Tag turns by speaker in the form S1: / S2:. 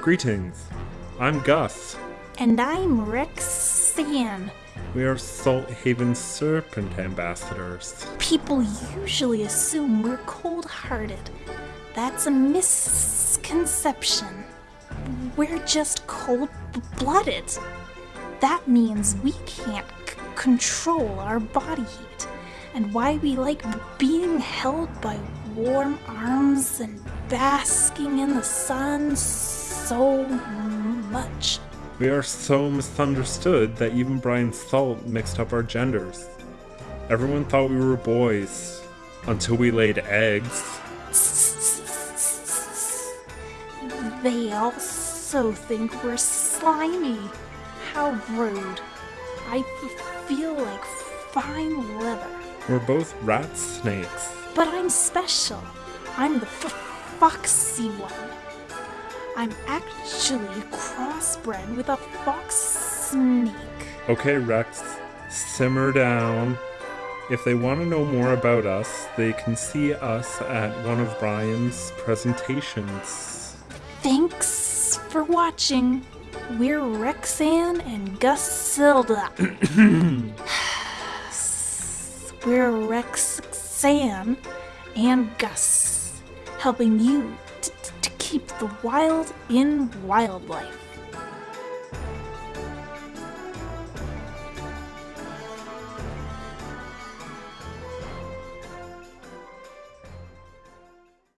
S1: Greetings. I'm Gus.
S2: And I'm Rexan.
S1: We are Salthaven Serpent Ambassadors.
S2: People usually assume we're cold hearted. That's a misconception. We're just cold blooded. That means we can't control our body heat, and why we like being held by warm arms and basking in the sun so much.
S1: We are so misunderstood that even Brian Salt mixed up our genders. Everyone thought we were boys until we laid eggs.
S2: They also think we're slimy. How rude. I feel like fine leather.
S1: We're both rat snakes.
S2: But I'm special. I'm the f- foxy one. I'm actually crossbred with a fox hmm. snake.
S1: Okay, Rex, simmer down. If they want to know more about us, they can see us at one of Brian's presentations.
S2: Thanks for watching. We're Rexan and Gusilda. We're Rexan and Gus, helping you t- t- to keep the wild in wildlife.